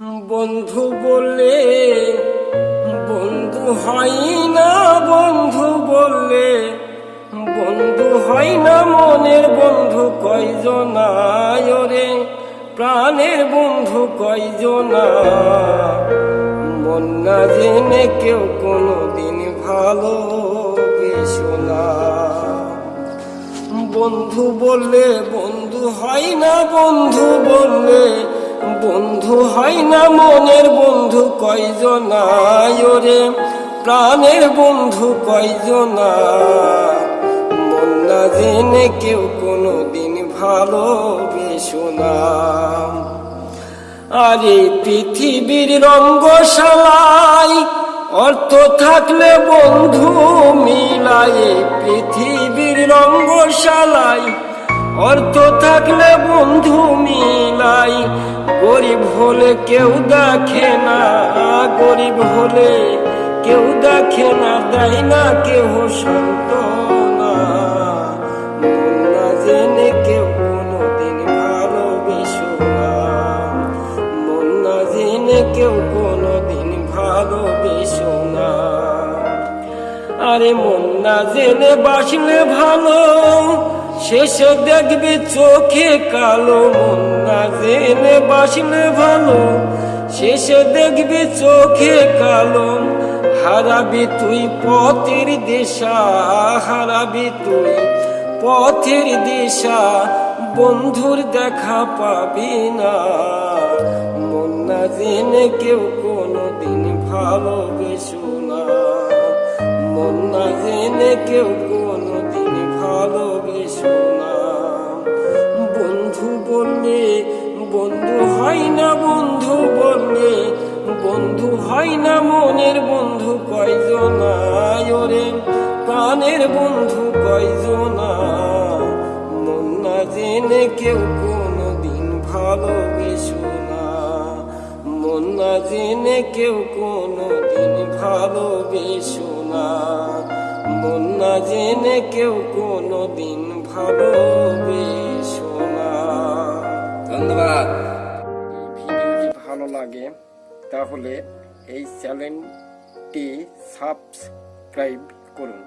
বন্ধু বললে, বন্ধু হয় না বন্ধু বললে, বন্ধু হয় না মনের বন্ধু কয়জনায় রে? প্রাণের বন্ধু কয়জনা? মন না জেনে কেউ কোনোদিন ভালো বন্ধু বললে, বন্ধু হয় না বন্ধু বললে বন্ধু হয় না মনের বন্ধু, কয়জনায় রে প্রাণের বন্ধু কয়জনা? মন না জেনে কেউ কোনো দিন ভালোবেসো না। আরে পৃথিবীর রঙ্গশালায় অর্থ থাকলে বন্ধু মিলায়, পৃথিবীর রঙ্গশালায় অর্থ থাকলে বন্ধু মিলাই, গরিব হলে কেউ দেখে না, গরিব হলে কেউ দেখে না, দেয় না কেউ সন্ত না কেউ কোনোদিন ভালোবেসো না। কেউ আরে মন না। জেনে বাসলে ভালো শেষে দেখবি চোখে কালো মন, না বাসলে ভালো। শেষে দেখবি চোখে কালো হারাবি তুই পথের দিশা, হারাবি তুই পথের দিশা। বন্ধুর দেখা পাবি না, মন কেউ কোনো দিন ভালোবেসো না। মন কেউ কোনো ভালোবেসো না বন্ধু বললে, বন্ধু হয় বন্ধু বললে, বন্ধু হয় মনের বন্ধু কয়জনায় রে প্রাণের বন্ধু কয়জনা মন না কেউ কোনো দিন ভালোবেসো না। মন কেউ কোনো দিন ভালোবেসো না। মন জেনে কেউ কোনো দিন ভালোবেসো না ধন্যবাদ। ভিডিওটি ভালো লাগে, তাহলে এই চ্যানেলটি সাবস্ক্রাইব করুন।